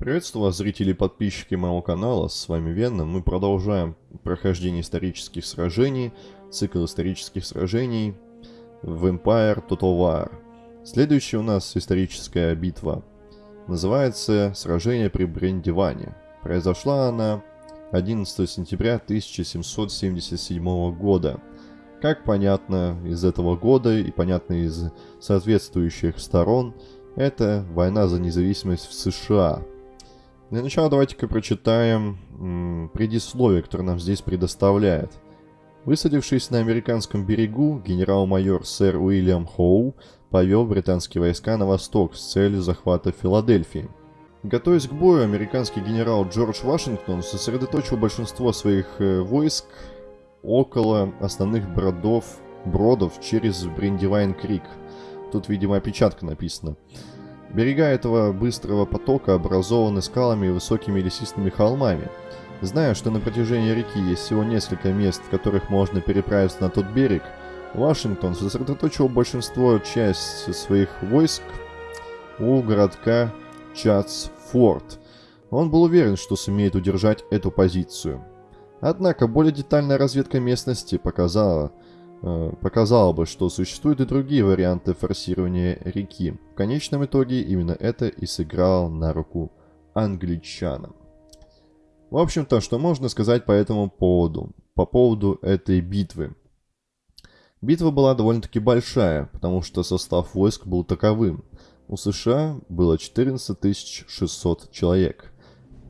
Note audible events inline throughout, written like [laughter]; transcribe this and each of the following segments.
Приветствую вас, зрители и подписчики моего канала, с вами Венна. Мы продолжаем прохождение исторических сражений, цикл исторических сражений в Empire Total War. Следующая у нас историческая битва называется «Сражение при Брендиване». Произошла она 11 сентября 1777 года. Как понятно из этого года и понятно из соответствующих сторон, это война за независимость в США. Для начала давайте-ка прочитаем предисловие, которое нам здесь предоставляет. Высадившись на американском берегу, генерал-майор сэр Уильям Хоу повел британские войска на восток с целью захвата Филадельфии. Готовясь к бою, американский генерал Джордж Вашингтон сосредоточил большинство своих э, войск около основных бродов, бродов через Бриндивайн-Крик. Тут, видимо, опечатка написана. Берега этого быстрого потока образованы скалами и высокими лесистыми холмами. Зная, что на протяжении реки есть всего несколько мест, в которых можно переправиться на тот берег, Вашингтон сосредоточил большинство часть своих войск у городка Чатсфорд. Он был уверен, что сумеет удержать эту позицию. Однако более детальная разведка местности показала, э, показала бы, что существуют и другие варианты форсирования реки. В конечном итоге именно это и сыграло на руку англичанам. В общем-то, что можно сказать по этому поводу, по поводу этой битвы. Битва была довольно-таки большая, потому что состав войск был таковым. У США было 14 600 человек,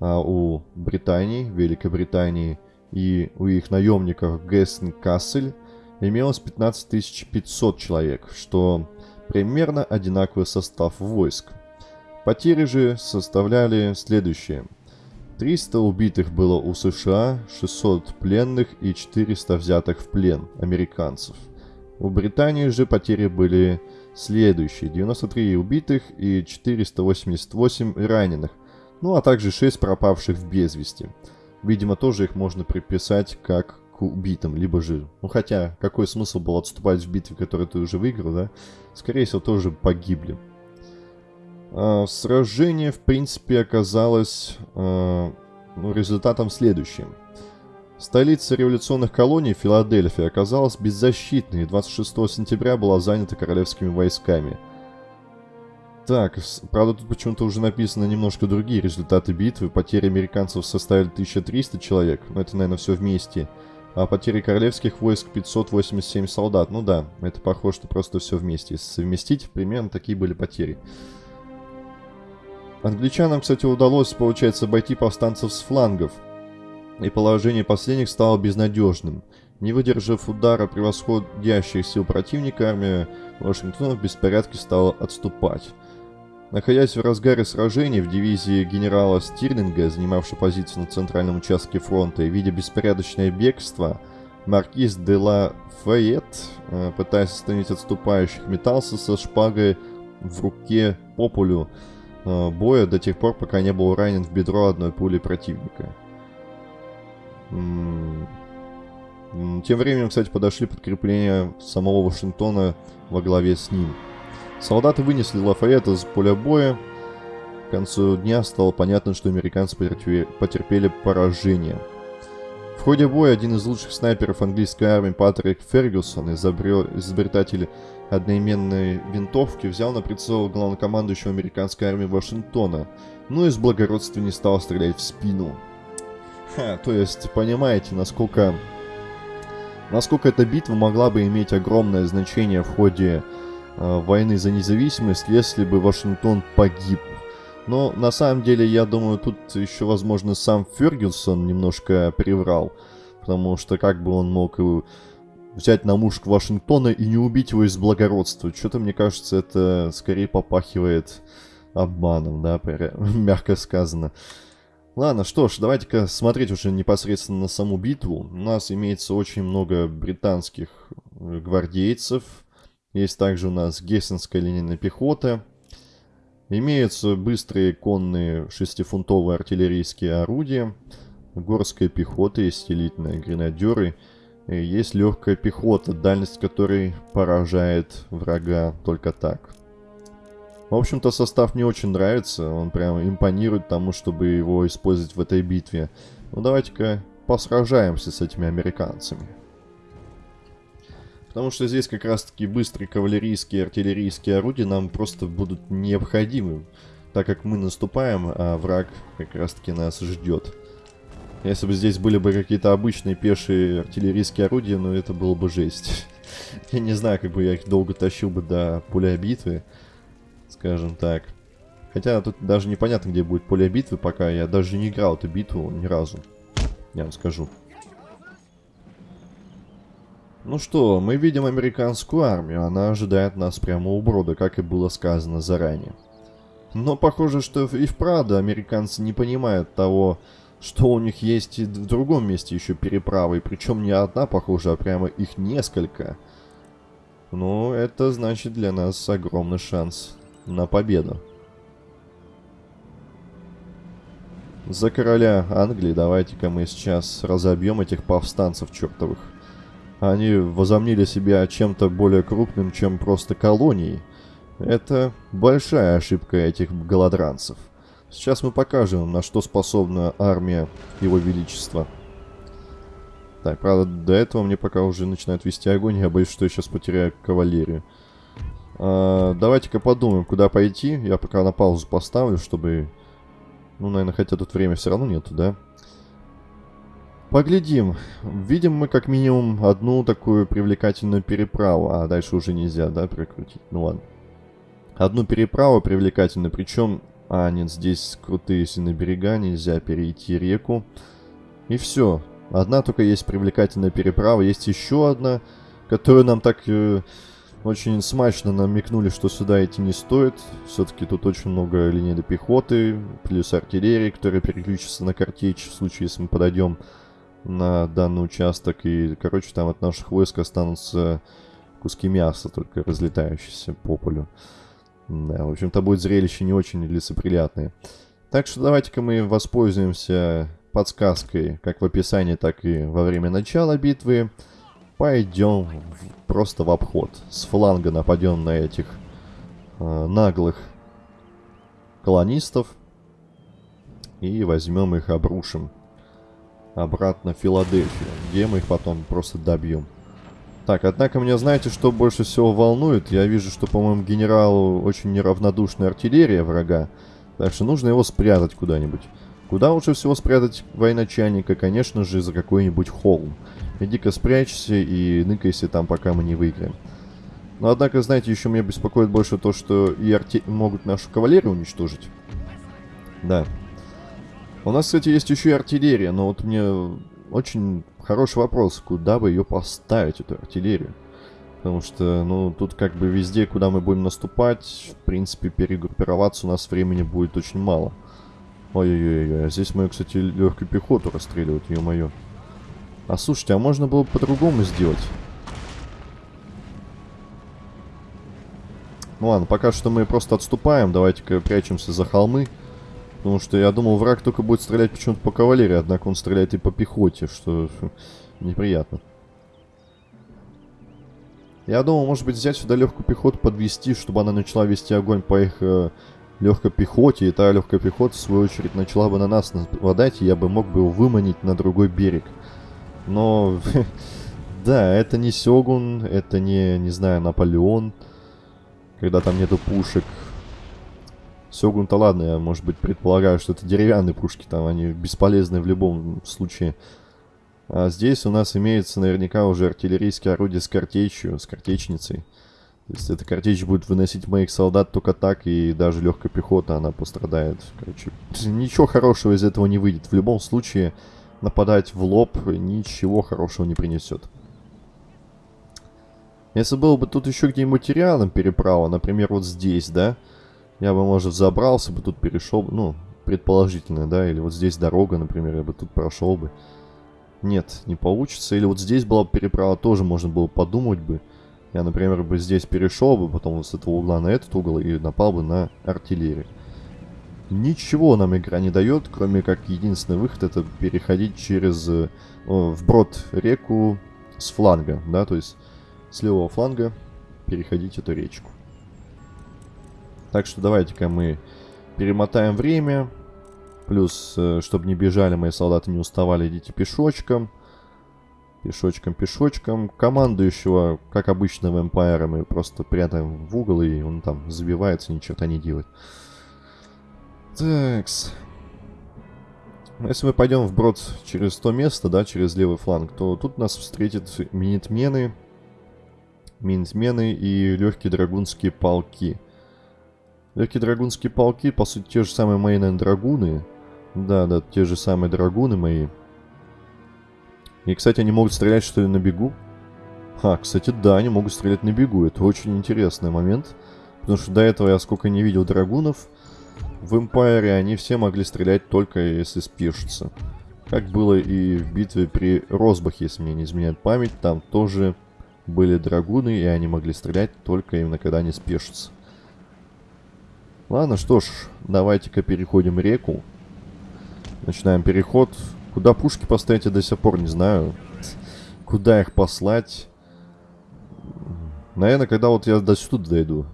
а у Британии, Великобритании и у их наемников Гессен Кассель имелось 15 500 человек, что примерно одинаковый состав войск. Потери же составляли следующие. 300 убитых было у США, 600 пленных и 400 взятых в плен американцев. У Британии же потери были Следующие 93 убитых и 488 раненых, ну а также 6 пропавших в безвести. Видимо, тоже их можно приписать как убитым, либо же... Ну хотя, какой смысл был отступать в битве, которую ты уже выиграл, да? Скорее всего, тоже погибли. А, сражение, в принципе, оказалось а, ну, результатом следующим. Столица революционных колоний, Филадельфия, оказалась беззащитной и 26 сентября была занята королевскими войсками. Так, правда тут почему-то уже написано немножко другие результаты битвы. Потери американцев составили 1300 человек, но это, наверное, все вместе. А потери королевских войск 587 солдат. Ну да, это похоже, что просто все вместе. Совместить, примерно такие были потери. Англичанам, кстати, удалось, получается, обойти повстанцев с флангов – и положение последних стало безнадежным. Не выдержав удара превосходящих сил противника, армия Вашингтона в беспорядке стала отступать. Находясь в разгаре сражений в дивизии генерала Стирлинга, занимавшей позицию на центральном участке фронта, и видя беспорядочное бегство, маркиз де ла Файет, э, пытаясь остановить отступающих, метался со шпагой в руке по полю э, боя до тех пор, пока не был ранен в бедро одной пули противника. Тем временем, кстати, подошли подкрепления самого Вашингтона во главе с ним. Солдаты вынесли Лафайета с поля боя. К концу дня стало понятно, что американцы потерпели поражение. В ходе боя один из лучших снайперов английской армии Патрик Фергюсон, изобретатель одноименной винтовки, взял на прицел главнокомандующего американской армии Вашингтона, но из благородства не стал стрелять в спину. Ха, то есть, понимаете, насколько... Насколько эта битва могла бы иметь огромное значение в ходе войны за независимость, если бы Вашингтон погиб. Но на самом деле, я думаю, тут еще, возможно, сам Фергюсон немножко приврал. Потому что как бы он мог взять на мушку Вашингтона и не убить его из благородства. Что-то, мне кажется, это скорее попахивает обманом, да, [laughs] мягко сказано. Ладно, что ж, давайте-ка смотреть уже непосредственно на саму битву. У нас имеется очень много британских э, гвардейцев. Есть также у нас гессенская линейная пехота. Имеются быстрые конные шестифунтовые артиллерийские орудия. Горская пехота, есть элитные гренадеры. Есть легкая пехота, дальность которой поражает врага только так. В общем-то, состав мне очень нравится. Он прям импонирует тому, чтобы его использовать в этой битве. Ну, давайте-ка посражаемся с этими американцами. Потому что здесь как раз-таки быстрые кавалерийские артиллерийские орудия нам просто будут необходимы. Так как мы наступаем, а враг как раз-таки нас ждет. Если бы здесь были бы какие-то обычные пешие артиллерийские орудия, ну это было бы жесть. [laughs] Я не знаю, как бы я их долго тащил бы до поля битвы, скажем так. Хотя тут даже непонятно, где будет поле битвы, пока я даже не играл эту битву ни разу. Я вам скажу. Ну что, мы видим американскую армию. Она ожидает нас прямо у брода, как и было сказано заранее. Но похоже, что и вправду американцы не понимают того, что у них есть и в другом месте еще переправы. Причем не одна, похоже, а прямо их несколько. Ну, это значит для нас огромный шанс на победу. За короля Англии давайте-ка мы сейчас разобьем этих повстанцев чертовых. Они возомнили себя чем-то более крупным, чем просто колонией. Это большая ошибка этих голодранцев. Сейчас мы покажем, на что способна армия Его Величества. Так, правда, до этого мне пока уже начинает вести огонь. Я боюсь, что я сейчас потеряю кавалерию. А, Давайте-ка подумаем, куда пойти. Я пока на паузу поставлю, чтобы... Ну, наверное, хотя тут время все равно нету, да? Поглядим. Видим мы как минимум одну такую привлекательную переправу. А дальше уже нельзя, да, прикрутить? Ну ладно. Одну переправу привлекательную, причем а, нет, здесь крутые сильные берега, нельзя перейти реку. И все. Одна только есть привлекательная переправа. Есть еще одна, которую нам так э, очень смачно намекнули, что сюда идти не стоит. Все-таки тут очень много линейной пехоты, плюс артиллерии, которая переключится на картечь в случае, если мы подойдем на данный участок. И, короче, там от наших войск останутся куски мяса, только разлетающиеся по полю. Да, в общем-то будет зрелище не очень лицеприятное. Так что давайте-ка мы воспользуемся подсказкой, как в описании, так и во время начала битвы. Пойдем в, просто в обход. С фланга нападем на этих э, наглых колонистов. И возьмем их, обрушим обратно в Филадельфию, где мы их потом просто добьем. Так, однако меня знаете, что больше всего волнует? Я вижу, что, по-моему, генералу очень неравнодушная артиллерия врага. Так что нужно его спрятать куда-нибудь. Куда лучше всего спрятать военачальника? Конечно же, за какой-нибудь холм. Иди-ка спрячься и ныкайся там, пока мы не выиграем. Но, однако, знаете, еще меня беспокоит больше то, что и арти... могут нашу кавалерию уничтожить. Да. У нас, кстати, есть еще и артиллерия, но вот мне очень хороший вопрос, куда бы ее поставить, эту артиллерию. Потому что, ну, тут как бы везде, куда мы будем наступать, в принципе, перегруппироваться у нас времени будет очень мало. Ой-ой-ой, а здесь мы, кстати, легкую пехоту расстреливают, ё-моё. А слушайте, а можно было бы по-другому сделать? Ну ладно, пока что мы просто отступаем, давайте-ка прячемся за холмы. Потому что я думал, враг только будет стрелять почему-то по кавалерии, однако он стреляет и по пехоте, что неприятно. Я думал, может быть, взять сюда легкую пехоту, подвести, чтобы она начала вести огонь по их э, легкой пехоте, и та легкая пехота, в свою очередь, начала бы на нас нападать, и я бы мог бы его выманить на другой берег. Но, [laughs] да, это не Сёгун, это не, не знаю, Наполеон, когда там нету пушек. Сёгун-то ладно, я, может быть, предполагаю, что это деревянные пушки, там они бесполезны в любом случае. А здесь у нас имеется наверняка уже артиллерийское орудие с картечью, с картечницей. То есть эта картечь будет выносить моих солдат только так, и даже легкая пехота, она пострадает. Короче, ничего хорошего из этого не выйдет. В любом случае, нападать в лоб ничего хорошего не принесет. Если было бы тут еще где-нибудь рядом переправа, например, вот здесь, да, я бы, может, забрался бы, тут перешел, ну, предположительно, да, или вот здесь дорога, например, я бы тут прошел бы. Нет, не получится. Или вот здесь была бы переправа, тоже можно было подумать бы. Я, например, бы здесь перешел бы, потом вот с этого угла на этот угол и напал бы на артиллерию. Ничего нам игра не дает, кроме как единственный выход это переходить через э, вброд реку с фланга, да, то есть с левого фланга переходить эту речку. Так что давайте-ка мы перемотаем время. Плюс, э, чтобы не бежали мои солдаты, не уставали, идите пешочком. Пешочком, пешочком. Командующего, как обычно в Empire, мы просто прятаем в угол, и он там забивается, ни черта не делает. Такс. Если мы пойдем вброд через то место, да, через левый фланг, то тут нас встретят минитмены, минитмены и легкие драгунские полки. Легкие полки, по сути, те же самые мои, наверное, драгуны. Да, да, те же самые драгуны мои. И, кстати, они могут стрелять, что ли, на бегу? А, кстати, да, они могут стрелять на бегу. Это очень интересный момент. Потому что до этого я сколько не видел драгунов. В Эмпайре они все могли стрелять только если спешатся. Как было и в битве при Росбахе, если мне не изменяет память. Там тоже были драгуны, и они могли стрелять только именно когда они спешатся. Ладно, что ж, давайте-ка переходим реку. Начинаем переход. Куда пушки поставить, я до сих пор не знаю. Куда их послать? Наверное, когда вот я до сюда дойду.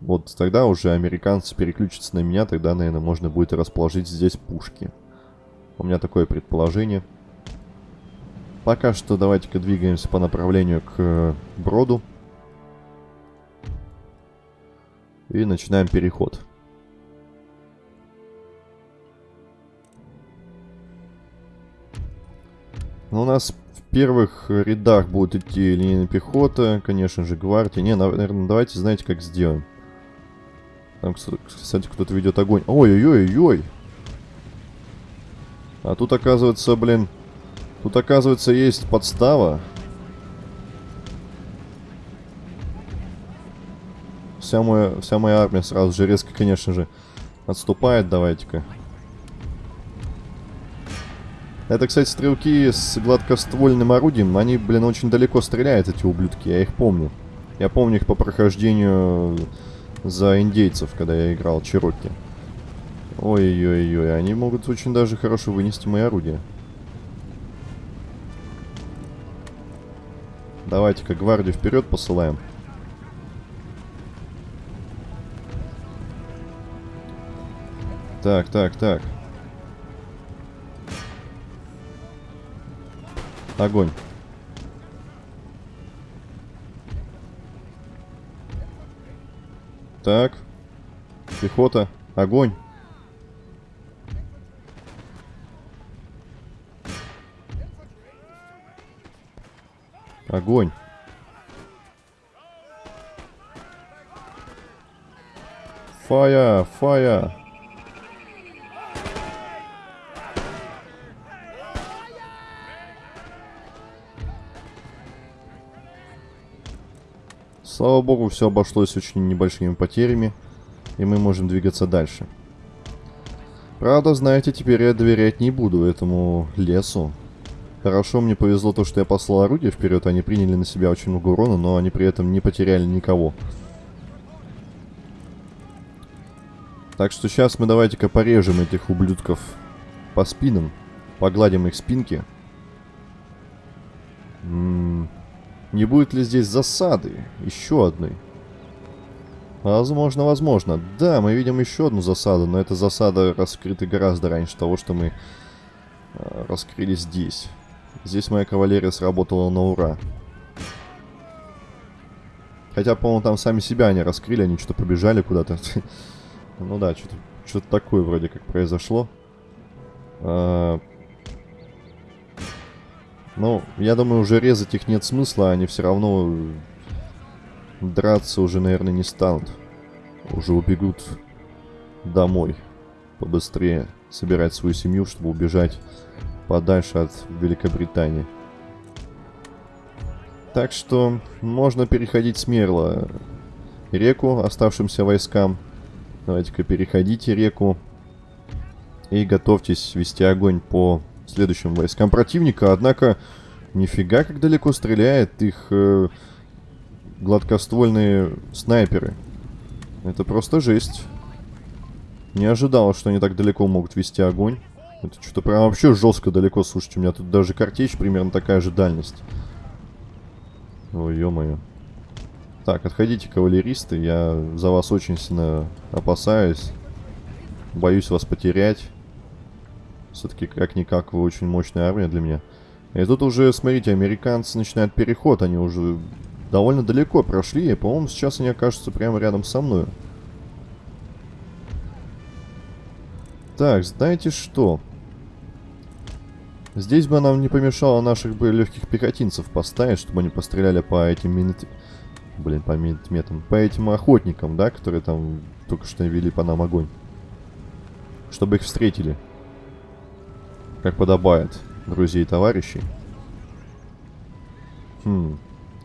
Вот тогда уже американцы переключатся на меня, тогда, наверное, можно будет расположить здесь пушки. У меня такое предположение. Пока что давайте-ка двигаемся по направлению к э, Броду. И начинаем переход. Ну, у нас в первых рядах будет идти линейная пехота, конечно же, гвардия. Не, наверное, давайте, знаете, как сделаем. Там, кстати, кто-то ведет огонь. Ой-ой-ой-ой! А тут, оказывается, блин... Тут, оказывается, есть подстава. Вся моя, вся моя армия сразу же резко, конечно же, отступает. Давайте-ка. Это, кстати, стрелки с гладкоствольным орудием. Они, блин, очень далеко стреляют, эти ублюдки. Я их помню. Я помню их по прохождению за индейцев, когда я играл Чироки. Ой-ой-ой, они могут очень даже хорошо вынести мои орудия. Давайте-ка гвардию вперед посылаем. Так, так, так. Огонь. Так. Пехота. Огонь. Огонь. Фая, фая. Слава богу, все обошлось очень небольшими потерями, и мы можем двигаться дальше. Правда, знаете, теперь я доверять не буду этому лесу. Хорошо, мне повезло то, что я послал орудие вперед, они приняли на себя очень много урона, но они при этом не потеряли никого. Так что сейчас мы давайте-ка порежем этих ублюдков по спинам, погладим их спинки. М -м не будет ли здесь засады? Еще одной. Возможно, возможно. Да, мы видим еще одну засаду, но эта засада раскрыта гораздо раньше того, что мы э, раскрыли здесь. Здесь моя кавалерия сработала на ура. Хотя, по-моему, там сами себя они раскрыли, они что-то побежали куда-то. [laughs] ну да, что-то такое вроде как произошло. Ну, я думаю, уже резать их нет смысла, они все равно драться уже, наверное, не станут. Уже убегут домой. Побыстрее собирать свою семью, чтобы убежать подальше от Великобритании. Так что можно переходить смело реку оставшимся войскам. Давайте-ка переходите реку. И готовьтесь вести огонь по следующим войскам противника. Однако, нифига как далеко стреляет их э, гладкоствольные снайперы. Это просто жесть. Не ожидал, что они так далеко могут вести огонь. Это что-то прям вообще жестко далеко. Слушайте, у меня тут даже картечь примерно такая же дальность. Ой, ё-моё. Так, отходите, кавалеристы. Я за вас очень сильно опасаюсь. Боюсь вас потерять. Все-таки, как-никак, вы очень мощная армия для меня. И тут уже, смотрите, американцы начинают переход. Они уже довольно далеко прошли. И, по-моему, сейчас они окажутся прямо рядом со мной. Так, знаете что? Здесь бы нам не помешало наших бы легких пехотинцев поставить, чтобы они постреляли по этим минут... Блин, по минутметам. По этим охотникам, да, которые там только что вели по нам огонь. Чтобы их встретили. Как подобает, друзей и товарищей. Хм.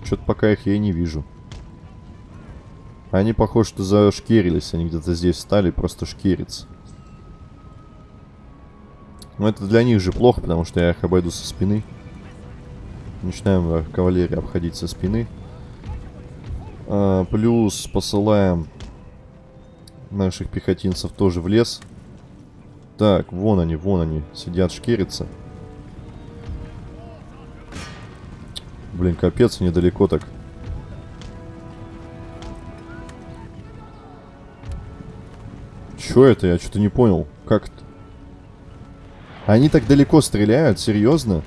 Что-то пока их я и не вижу. Они, похоже, что зашкерились. Они где-то здесь стали просто шкериться. Но это для них же плохо, потому что я их обойду со спины. Начинаем кавалерию обходить со спины. А, плюс посылаем наших пехотинцев тоже в лес. Так, вон они, вон они. Сидят, шкерятся. Блин, капец, недалеко так. Чё это? Я что-то не понял. Как это? Они так далеко стреляют? Серьезно?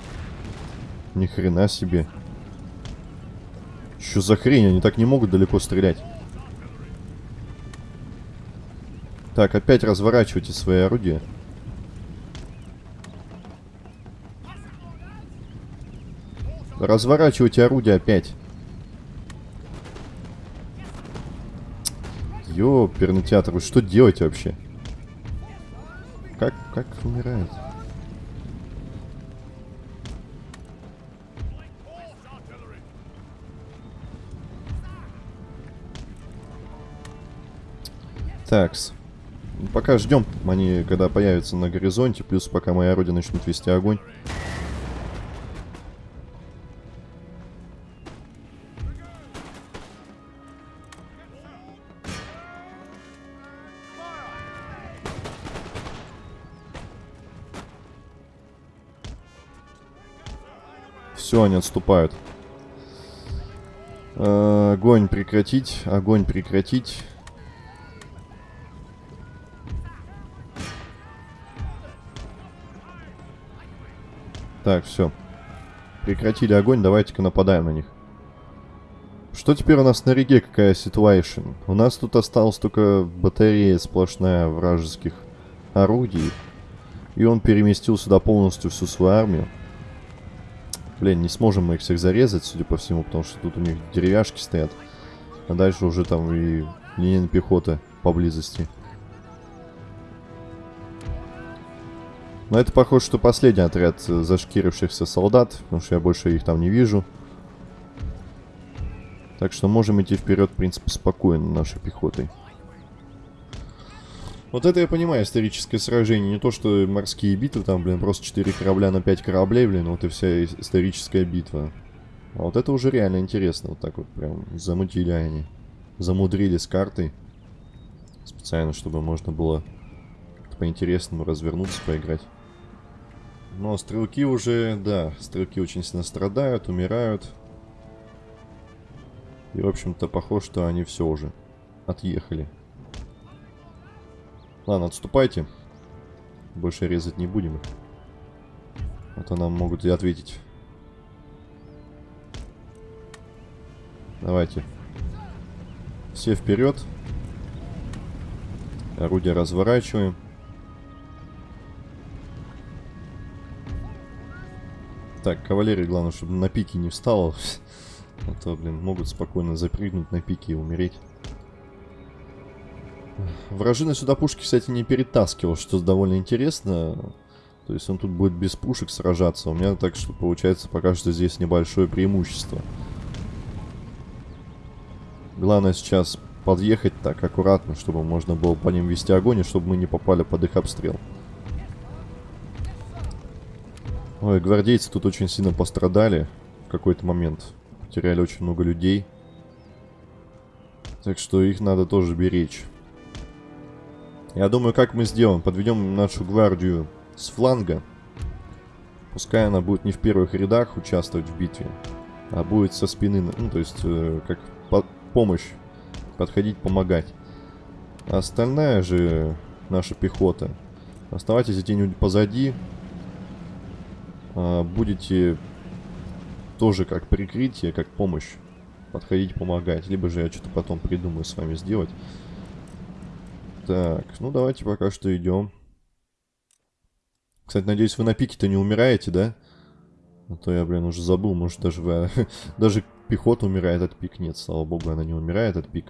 Ни хрена себе. Что за хрень? Они так не могут далеко стрелять. Так, опять разворачивайте свои орудия. Разворачивайте орудие опять. Ёперный театр, вы что делаете вообще? Как, как умирает? Такс. Пока ждем, они когда появятся на горизонте, плюс пока мои орудия начнут вести огонь. Все, они отступают. Э, огонь прекратить, огонь прекратить. Так, все. Прекратили огонь, давайте-ка нападаем на них. Что теперь у нас на реке, какая ситуация? У нас тут осталась только батарея сплошная вражеских орудий. И он переместил сюда полностью всю свою армию. Блин, не сможем мы их всех зарезать, судя по всему, потому что тут у них деревяшки стоят. А дальше уже там и линия пехоты поблизости. Но это похоже, что последний отряд зашкирившихся солдат, потому что я больше их там не вижу. Так что можем идти вперед, в принципе, спокойно нашей пехотой. Вот это я понимаю, историческое сражение. Не то, что морские битвы, там, блин, просто 4 корабля на 5 кораблей, блин, вот и вся историческая битва. А вот это уже реально интересно. Вот так вот прям замутили они. Замудрили с картой. Специально, чтобы можно было по-интересному развернуться, поиграть. Но стрелки уже, да, стрелки очень сильно страдают, умирают. И, в общем-то, похоже, что они все уже отъехали. Ладно, отступайте. Больше резать не будем их. А то нам могут и ответить. Давайте. Все вперед. Орудие разворачиваем. Так, кавалерия, главное, чтобы на пике не встала. [laughs] А то, блин, могут спокойно запрыгнуть на пике и умереть. Вражина сюда пушки, кстати, не перетаскивал, что довольно интересно. То есть он тут будет без пушек сражаться. У меня так что получается пока что здесь небольшое преимущество. Главное сейчас подъехать так аккуратно, чтобы можно было по ним вести огонь, и чтобы мы не попали под их обстрел. Ой, гвардейцы тут очень сильно пострадали в какой-то момент. Потеряли очень много людей. Так что их надо тоже беречь. Я думаю, как мы сделаем? Подведем нашу гвардию с фланга. Пускай она будет не в первых рядах участвовать в битве, а будет со спины, ну, то есть, э, как по помощь. Подходить, помогать. А остальная же наша пехота. Оставайтесь где-нибудь позади. А, будете тоже как прикрытие, как помощь. Подходить, помогать. Либо же я что-то потом придумаю с вами сделать. Так, ну давайте пока что идем. Кстати, надеюсь, вы на пике-то не умираете, да? А то я, блин, уже забыл, может даже вы... [laughs] даже пехота умирает от пик. Нет, слава богу, она не умирает от пик.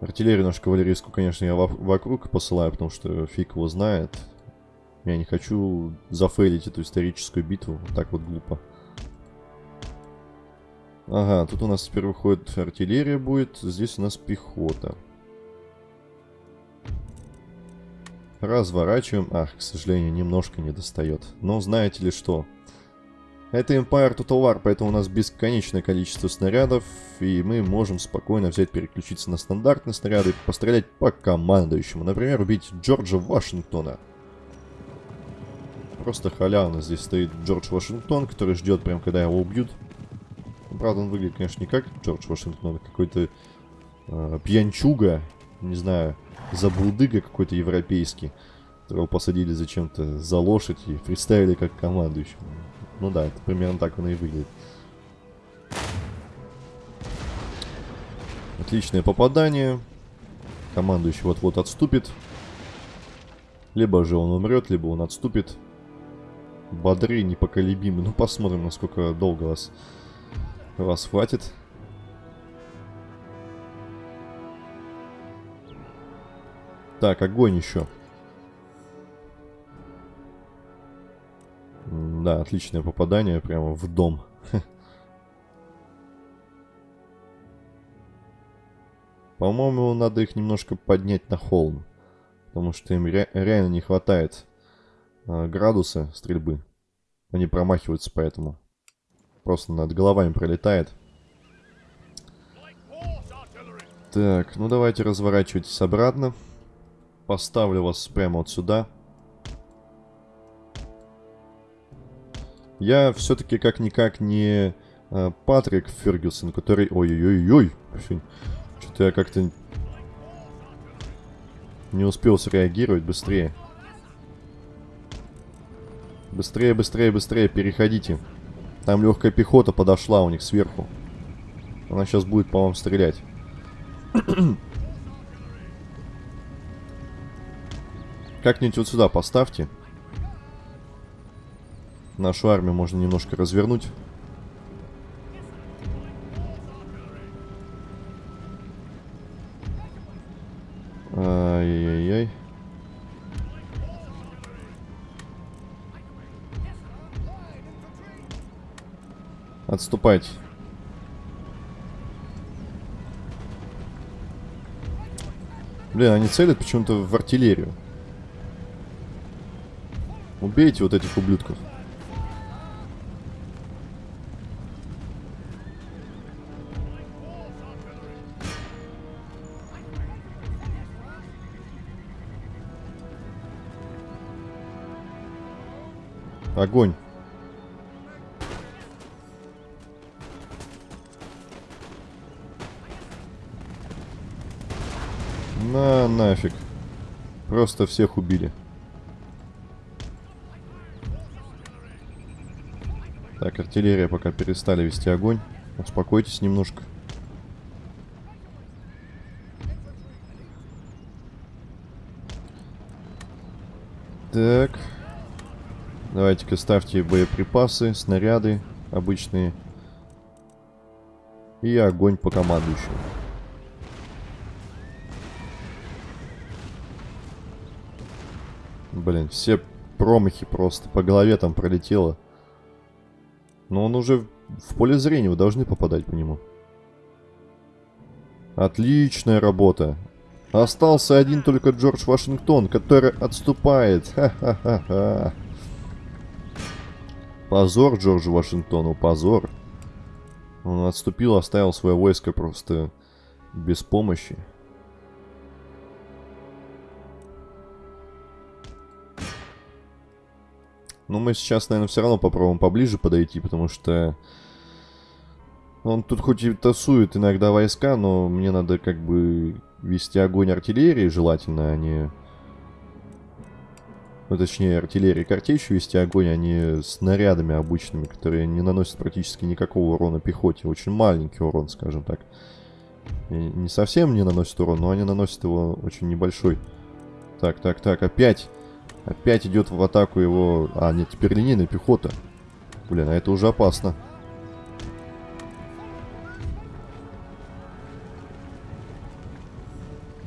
Артиллерию нашу кавалерийскую, конечно, я вокруг посылаю, потому что фиг его знает. Я не хочу зафейлить эту историческую битву. Так вот глупо. Ага, тут у нас теперь выходит артиллерия будет. Здесь у нас пехота. Разворачиваем. Ах, к сожалению, немножко не достает. Но знаете ли что? Это Empire Total War, поэтому у нас бесконечное количество снарядов, и мы можем спокойно взять, переключиться на стандартные снаряды и пострелять по командующему. Например, убить Джорджа Вашингтона. Просто халявно здесь стоит Джордж Вашингтон, который ждет прям, когда его убьют. Правда, он выглядит, конечно, не как Джордж Вашингтон, а какой-то э, пьянчуга, не знаю, забулдыга какой-то европейский, которого посадили зачем-то за лошадь и представили как командующего. Ну да, это примерно так он и выглядит. Отличное попадание. Командующий вот-вот отступит. Либо же он умрет, либо он отступит. Бодры, непоколебимы. Ну, посмотрим, насколько долго вас, вас хватит. Так, огонь еще. Да, отличное попадание прямо в дом. [laughs] По-моему, надо их немножко поднять на холм. Потому что им ре реально не хватает э, градуса стрельбы. Они промахиваются поэтому. Просто над головами пролетает. Так, ну давайте разворачивайтесь обратно. Поставлю вас прямо вот сюда. Я все-таки как-никак не э, Патрик Фергюсон, который... Ой-ой-ой-ой. Что-то я как-то не успел среагировать быстрее. Быстрее, быстрее, быстрее, переходите. Там легкая пехота подошла у них сверху. Она сейчас будет по вам стрелять. [clears throat] Как-нибудь вот сюда поставьте. Нашу армию можно немножко развернуть. Ай-яй-яй. Отступайте. Блин, они целят почему-то в артиллерию. Убейте вот этих ублюдков. Огонь. На нафиг. Просто всех убили. Так, артиллерия пока перестали вести огонь. Успокойтесь немножко. Так. Давайте-ка ставьте боеприпасы, снаряды обычные. И огонь по командующему. Блин, все промахи просто. По голове там пролетело. Но он уже в поле зрения, вы должны попадать по нему. Отличная работа. Остался один только Джордж Вашингтон, который отступает. Ха-ха-ха-ха. Позор Джорджу Вашингтону, позор. Он отступил, оставил свое войско просто без помощи. Но мы сейчас, наверное, все равно попробуем поближе подойти, потому что Он тут хоть и тасует иногда войска, но мне надо как бы вести огонь артиллерии желательно, а не... Ну, точнее, артиллерии картечью вести огонь, а не снарядами обычными, которые не наносят практически никакого урона пехоте. Очень маленький урон, скажем так. И не совсем не наносят урон, но они наносят его очень небольшой. Так, так, так, опять. Опять идет в атаку его... А, нет, теперь линейная пехота. Блин, а это уже опасно.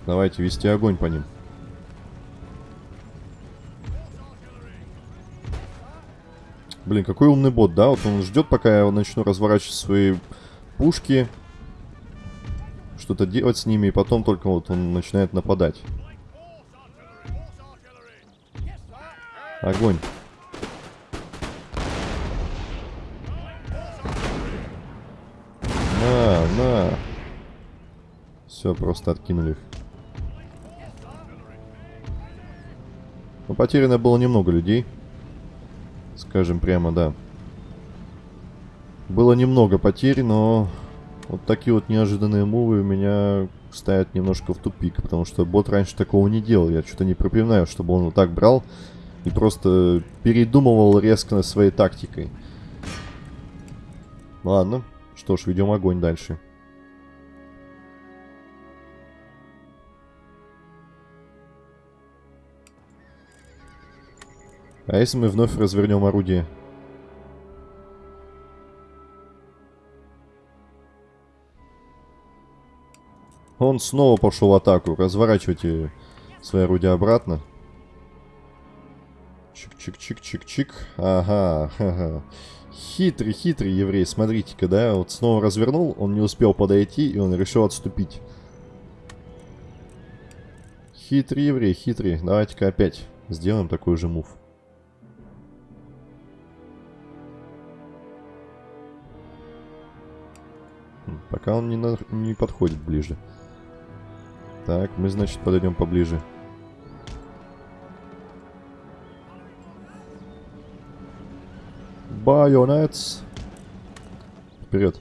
Давайте вести огонь по ним. Блин, какой умный бот, да? Вот он ждет, пока я начну разворачивать свои пушки. Что-то делать с ними, и потом только вот он начинает нападать. Огонь. На, на. Все, просто откинули их. Но потеряно было немного людей. Скажем прямо, да. Было немного потерь, но вот такие вот неожиданные мувы меня ставят немножко в тупик, потому что бот раньше такого не делал. Я что-то не припоминаю, чтобы он вот так брал и просто передумывал резко своей тактикой. Ладно, что ж, ведем огонь дальше. А если мы вновь развернем орудие? Он снова пошел в атаку. Разворачивайте свои орудия обратно. Чик-чик-чик-чик-чик. Ага, ага. Хитрый, хитрый еврей. Смотрите-ка, да? Вот снова развернул, он не успел подойти, и он решил отступить. Хитрый еврей, хитрый. Давайте-ка опять сделаем такой же мув. Пока он не, на... не подходит ближе. Так, мы, значит, подойдем поближе. Байонетс. Вперед.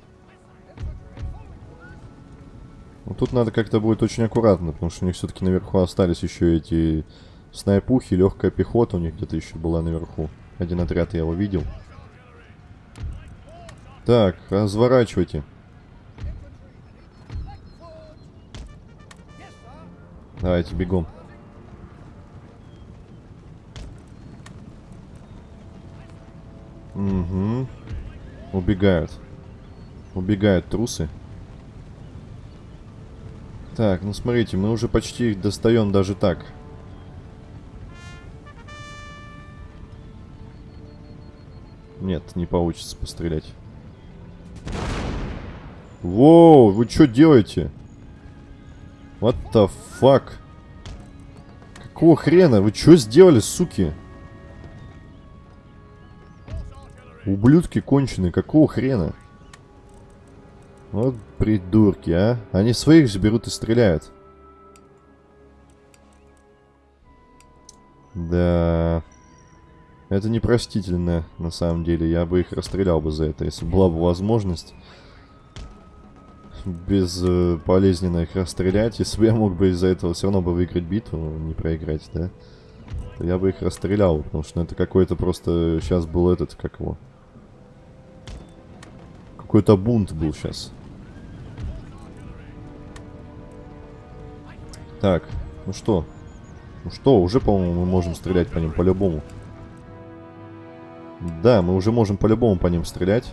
Ну, тут надо как-то будет очень аккуратно, потому что у них все-таки наверху остались еще эти снайпухи, легкая пехота у них где-то еще была наверху. Один отряд я его видел. Так, разворачивайте. Давайте бегом. Угу. Убегают. Убегают трусы. Так, ну смотрите, мы уже почти их достаем даже так. Нет, не получится пострелять. Воу, вы что делаете? What the fuck? Какого хрена? Вы что сделали, суки? Ублюдки конченые, какого хрена? Вот придурки, а. Они своих же берут и стреляют. Да. Это непростительно, на самом деле. Я бы их расстрелял бы за это, если была бы возможность безболезненно э, их расстрелять. Если бы я мог бы из-за этого все равно бы выиграть битву, не проиграть, да? То я бы их расстрелял, потому что ну, это какой-то просто... Сейчас был этот, как его... Какой-то бунт был сейчас. Так, ну что? Ну что, уже, по-моему, мы можем стрелять по ним по-любому. Да, мы уже можем по-любому по ним стрелять.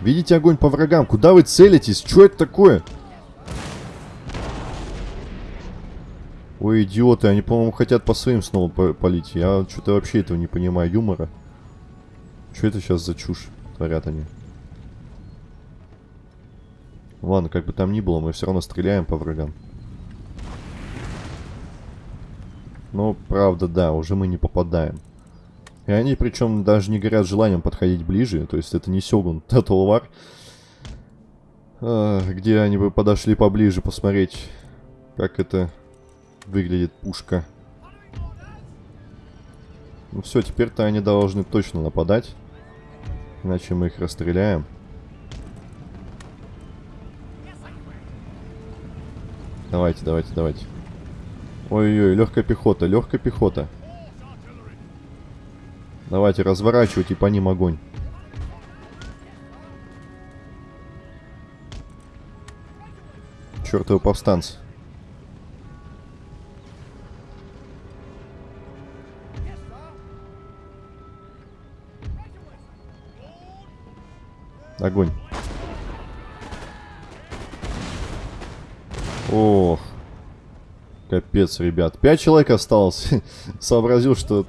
Видите огонь по врагам? Куда вы целитесь? Что это такое? Ой, идиоты, они, по-моему, хотят по своим снова полить. Я что-то вообще этого не понимаю, юмора. Что это сейчас за чушь творят они? Ладно, как бы там ни было, мы все равно стреляем по врагам. Но, правда, да, уже мы не попадаем. И они, причем, даже не горят желанием подходить ближе. То есть это не Сёгун [laughs] Total War. А, где они бы подошли поближе посмотреть, как это выглядит пушка. Ну все, теперь-то они должны точно нападать. Иначе мы их расстреляем. Давайте, давайте, давайте. Ой-ой, легкая пехота, легкая пехота. Давайте, разворачивайте по ним огонь. Чертовы повстанцы. Огонь. Ох. Капец, ребят. Пять человек осталось. [laughs] Сообразил, что...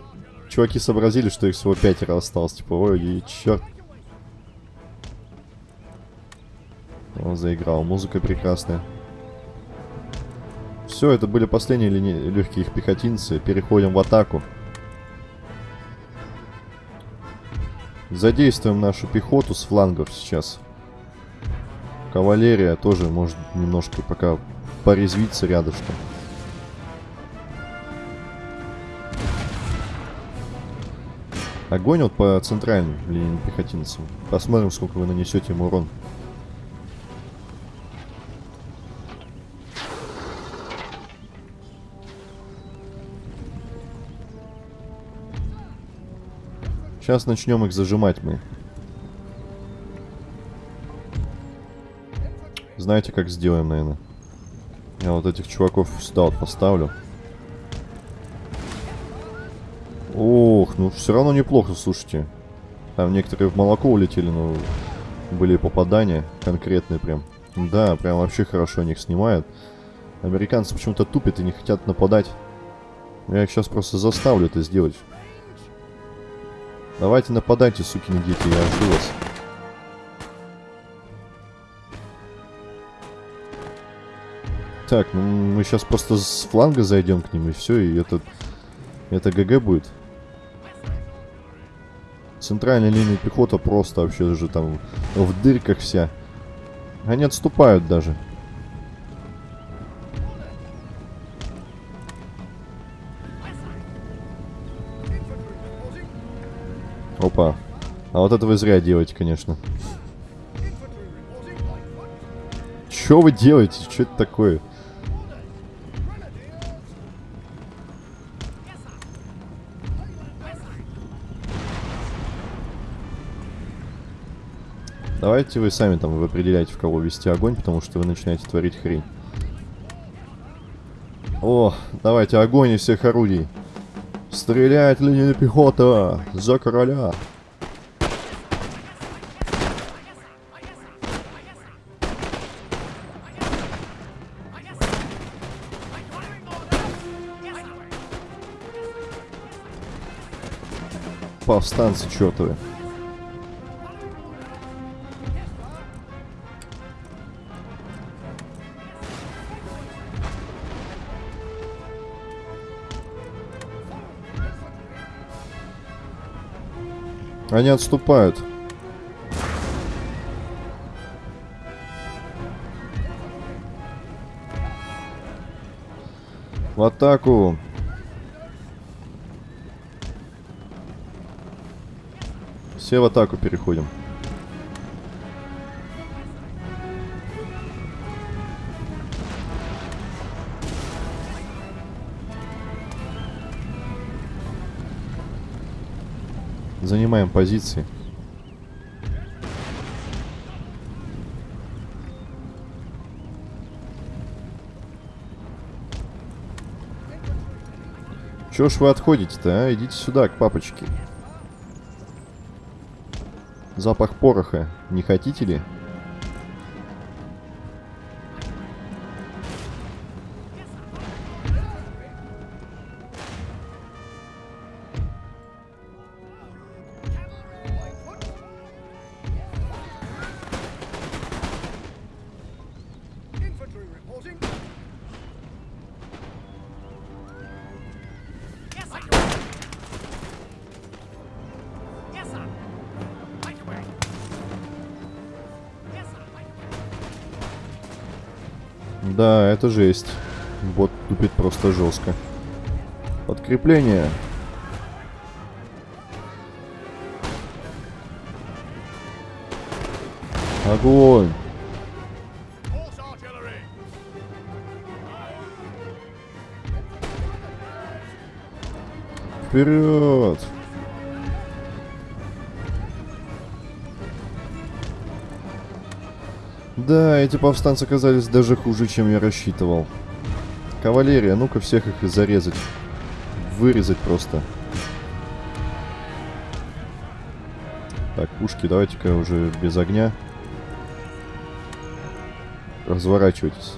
Чуваки сообразили, что их всего пятеро осталось. Типа, ой, черт. Он заиграл. Музыка прекрасная. Все, это были последние лини... легкие их пехотинцы. Переходим в атаку. Задействуем нашу пехоту с флангов сейчас. Кавалерия тоже может немножко пока порезвиться рядышком. Огонь вот по центральным линиям пехотинцам. Посмотрим, сколько вы нанесете ему урон. Сейчас начнем их зажимать мы. Знаете, как сделаем, наверное? Я вот этих чуваков сюда вот поставлю. Ох, ну все равно неплохо, слушайте. Там некоторые в молоко улетели, но были попадания конкретные прям. Да, прям вообще хорошо них снимают. Американцы почему-то тупят и не хотят нападать. Я их сейчас просто заставлю это сделать. Давайте нападайте, сукины дети, я жду вас. Так, ну мы сейчас просто с фланга зайдем к ним и все, и это... Это ГГ будет. Центральная линия пехота просто вообще же там в дырках вся. Они отступают даже. Опа. А вот это вы зря делаете, конечно. Что вы делаете? Что это такое? Давайте вы сами там вы определяете, в кого вести огонь, потому что вы начинаете творить хрень. О, давайте огонь из всех орудий. Стреляет линия пехота! За короля! Повстанцы чертовы. Они отступают. В атаку. Все в атаку переходим. Занимаем позиции. Чего ж вы отходите-то, а? Идите сюда, к папочке. Запах пороха. Не хотите ли? это жесть. Бот тупит просто жестко. Подкрепление. Огонь. Вперед! Да, эти повстанцы оказались даже хуже, чем я рассчитывал. Кавалерия, ну-ка всех их зарезать. Вырезать просто. Так, пушки давайте-ка уже без огня. Разворачивайтесь.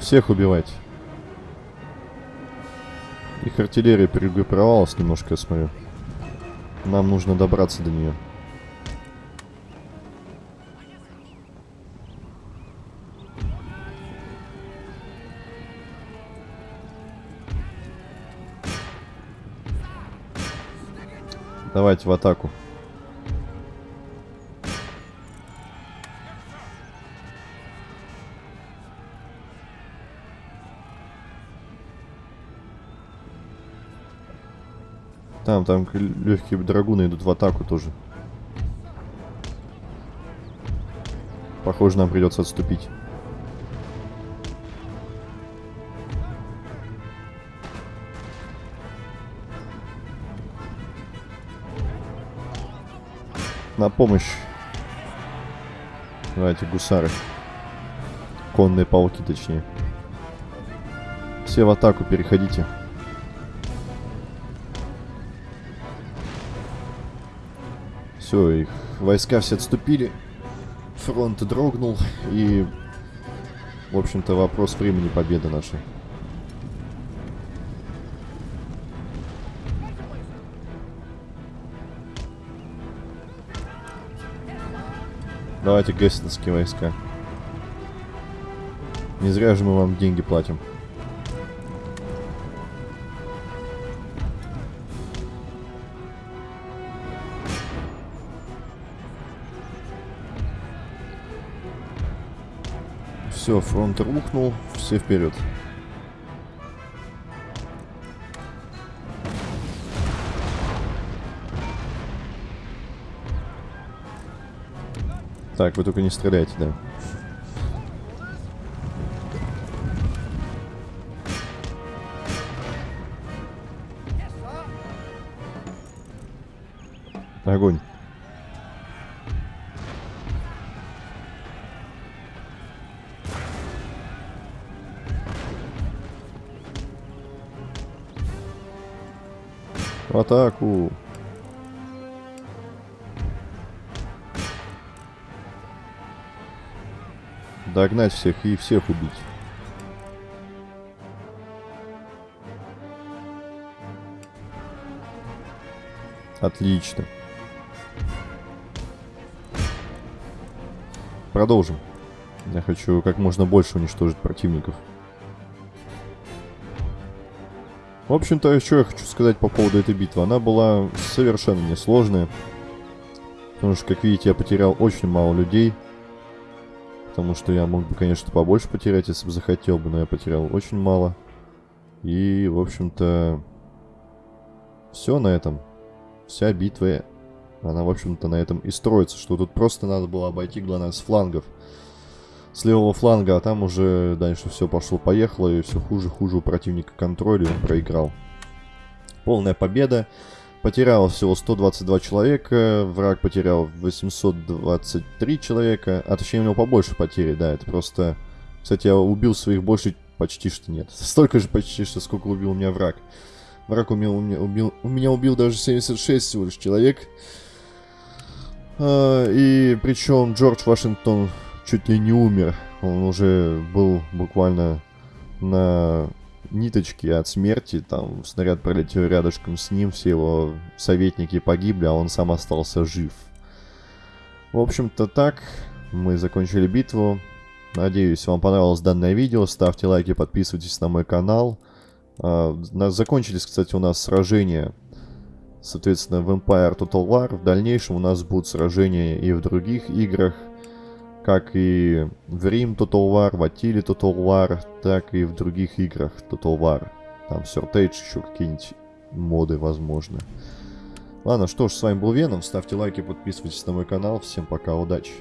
Всех убивать. Артиллерия перегруппировалась немножко, я смотрю. Нам нужно добраться до нее. Давайте в атаку. Там, там легкие драгуны идут в атаку тоже. Похоже, нам придется отступить. На помощь. Давайте, гусары. Конные пауки, точнее. Все в атаку, переходите. Все, их войска все отступили. Фронт дрогнул. И, в общем-то, вопрос времени победы нашей. Давайте гессенские войска. Не зря же мы вам деньги платим. Все, фронт рухнул, все вперед. Так, вы только не стреляйте, да. Огонь. В атаку. Догнать всех и всех убить. Отлично. Продолжим. Я хочу как можно больше уничтожить противников. В общем-то, еще я хочу сказать по поводу этой битвы. Она была совершенно несложная. Потому что, как видите, я потерял очень мало людей. Потому что я мог бы, конечно, побольше потерять, если бы захотел бы, но я потерял очень мало. И, в общем-то, все на этом. Вся битва, она, в общем-то, на этом и строится. Что тут просто надо было обойти, главное, с флангов. С левого фланга, а там уже дальше все пошло-поехало, и все хуже-хуже у противника контроль, и он проиграл. Полная победа. Потерял всего 122 человека, враг потерял 823 человека, а точнее у него побольше потери, да, это просто... Кстати, я убил своих больше почти что нет. [laughs] Столько же почти что, сколько убил у меня враг. Враг у меня, у меня, убил, у меня убил даже 76 всего лишь человек. А, и причем Джордж Вашингтон чуть ли не умер. Он уже был буквально на ниточки от смерти, там снаряд пролетел рядышком с ним, все его советники погибли, а он сам остался жив. В общем-то так, мы закончили битву. Надеюсь, вам понравилось данное видео. Ставьте лайки, подписывайтесь на мой канал. А, закончились, кстати, у нас сражения, соответственно, в Empire Total War. В дальнейшем у нас будут сражения и в других играх как и в Рим Total War, в Атиле Total War, так и в других играх Total War. Там Surtage еще какие-нибудь моды возможны. Ладно, что ж, с вами был Веном. Ставьте лайки, подписывайтесь на мой канал. Всем пока, удачи.